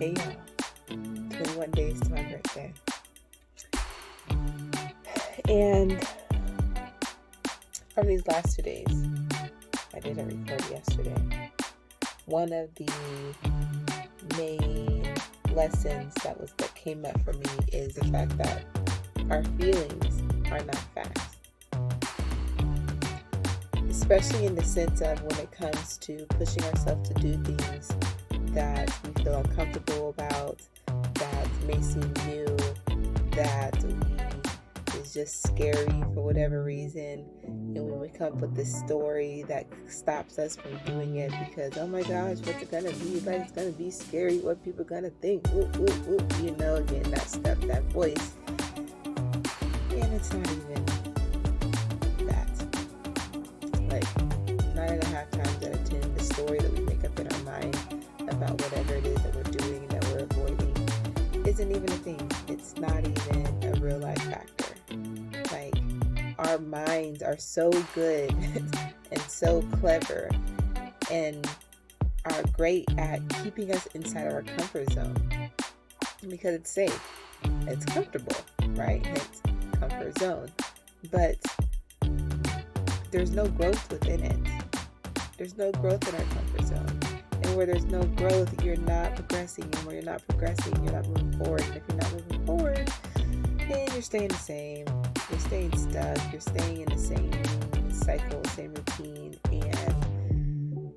Hey y'all, 21 days to my birthday. And from these last two days, I didn't record yesterday. One of the main lessons that was that came up for me is the fact that our feelings are not facts. Especially in the sense of when it comes to pushing ourselves to do things that we feel uncomfortable about, that may seem new, that is just scary for whatever reason. And when we come up with this story that stops us from doing it because, oh my gosh, what's it gonna be? Like, it's gonna be scary. What people gonna think? Whoop, whoop, whoop. You know, again, that stuff, that voice. And it's not even that. Like, nine and a half times out of ten, the story that we whatever it is that we're doing that we're avoiding isn't even a thing. It's not even a real life factor. Like, our minds are so good and so clever and are great at keeping us inside of our comfort zone because it's safe, it's comfortable, right? It's comfort zone. But there's no growth within it. There's no growth in our comfort zone. And where there's no growth, you're not progressing. And where you're not progressing, you're not moving forward. And if you're not moving forward, then you're staying the same. You're staying stuck. You're staying in the same cycle, same routine. And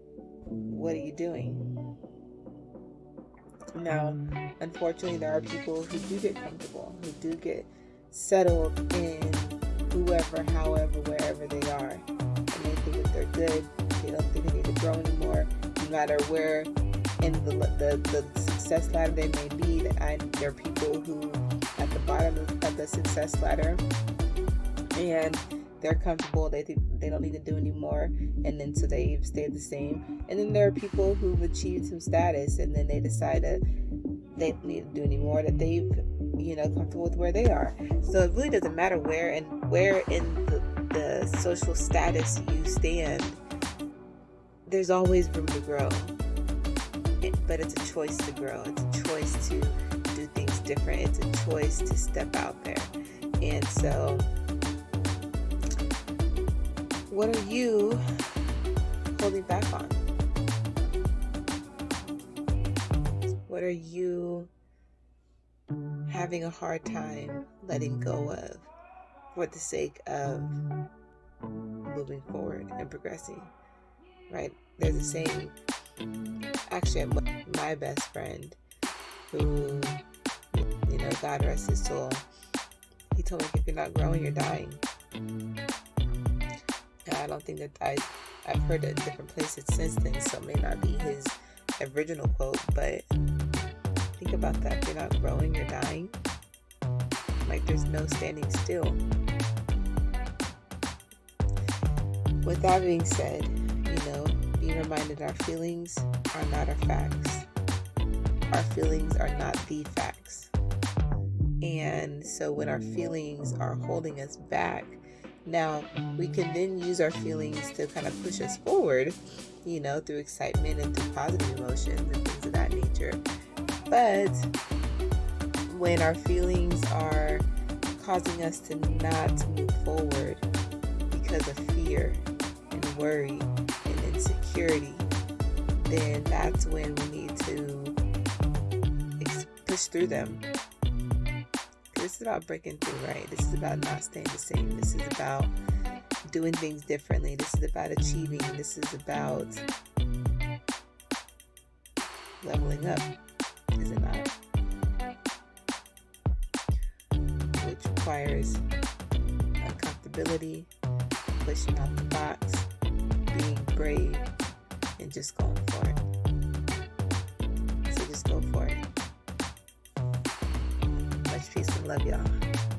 what are you doing? Now, unfortunately, there are people who do get comfortable, who do get settled in whoever, however, wherever they are. And they think that they're good. They don't think they need to grow anymore matter where in the, the, the success ladder they may be. I, there are people who at the bottom of the success ladder and they're comfortable. They think they don't need to do anymore, and then so they've stayed the same. And then there are people who've achieved some status, and then they decide that they don't need to do anymore. That they've you know comfortable with where they are. So it really doesn't matter where and where in the, the social status you stand there's always room to grow. but it's a choice to grow. It's a choice to do things different. It's a choice to step out there. And so, what are you holding back on? What are you having a hard time letting go of for the sake of moving forward and progressing? Right? There's a saying, actually, my best friend, who, you know, God rest his soul, he told me if you're not growing, you're dying. And I don't think that I, I've heard it different places since then, so it may not be his original quote, but think about that. If you're not growing, you're dying. Like there's no standing still. With that being said, be reminded our feelings are not our facts. Our feelings are not the facts. And so when our feelings are holding us back, now we can then use our feelings to kind of push us forward, you know, through excitement and through positive emotions and things of that nature. But when our feelings are causing us to not move forward because of fear and worry insecurity, then that's when we need to push through them. This is about breaking through, right? This is about not staying the same. This is about doing things differently. This is about achieving. This is about leveling up, is it not? Which requires uncomfortability, pushing out the box, being brave and just going for it. So just go for it. Much peace and love, y'all.